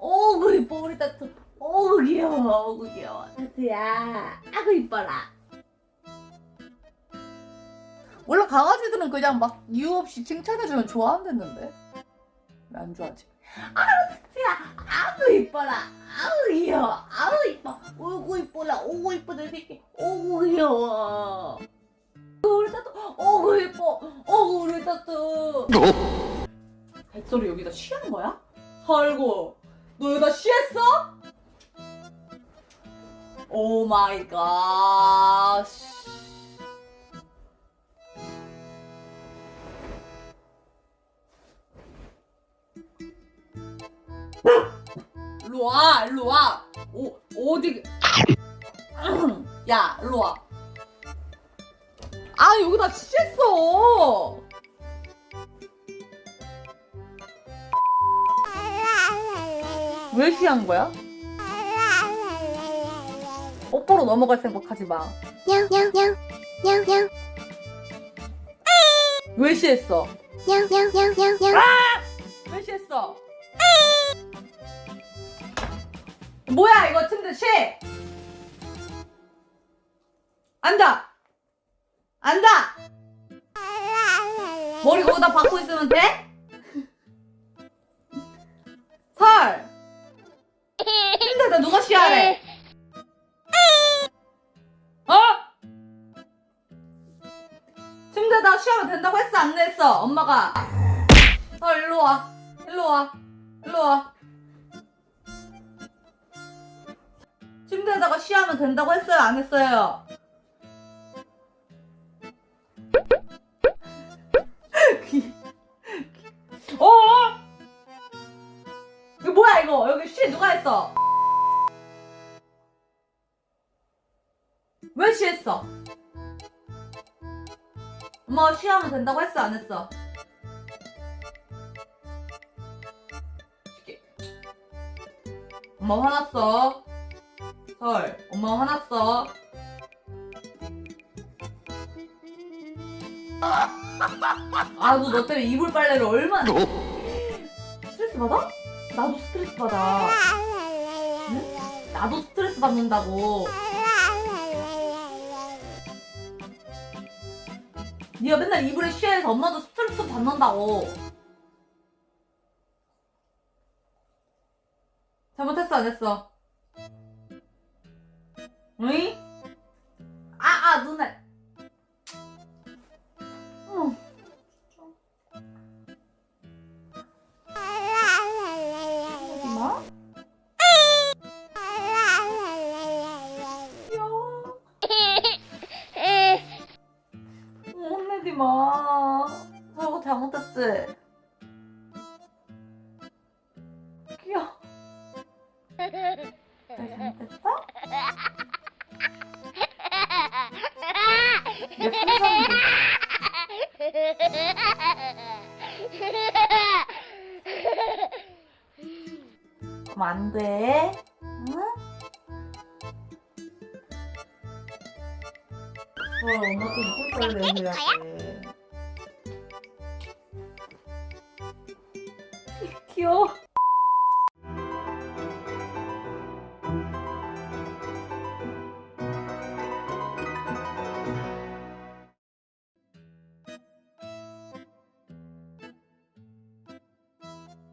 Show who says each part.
Speaker 1: 오구 이뻐. 우리 따뜻 오구 귀여워. 오구 귀여워. 따뜻야 아구 이뻐라. 원래 강아지들은 그냥 막 이유 없이 칭찬해주면 좋아한댔는데? 왜 안 좋아하지? 아 따뜻야 아구 이뻐라. 아구 귀여워. 아구 이뻐. 오구 이뻐라. 오구 이뻐 내 새끼 오구 귀여워. 우리 따뜻 오구 이뻐. 오구 우리 따뜻 뱃소리 여기다 쉬한 거야? 아이고 너 여기다 쉬했어? 오 마이 갓 일로 와 일로 와 오, 어디 야 일로 와 아 여기다 쉬했어 왜 쉬한 거야? 오빠로 넘어갈 생각하지 마. 왜 쉬했어?
Speaker 2: 냥냥냥냥냥
Speaker 1: 왜 쉬했어? 뭐야 이거 침대 쉬! 앉아! 앉아! 머리 거기다 박고 있으면 돼? 침대에다 누가 쉬하래? 어? 침대에다 쉬하면 된다고 했어 안 했어 엄마가 설 일로 와 일로 와 일로 와 침대에다가 쉬하면 된다고 했어요 안 했어요? 어? 이거 뭐야 이거 여기 쉬 누가 했어? 했어? 엄마가 쉬하면 된다고 했어 안 했어? 엄마 화났어? 설 엄마 화났어? 아너 너 때문에 이불 빨래를 얼마나 스트레스 받아? 나도 스트레스 받아. 나도 스트레스 받는다고 네가 맨날 이불에 쉬해서 엄마도 스트레스 받는다고 잘못했어 안 했어? 응? 아아 눈알 마. 저거 잘못했지? 귀여워. 잘못했어? 얘 풍선인데. 그럼 안 돼. 응? 어, 엄마도 이쁠 빨래 해야지. 귀여워.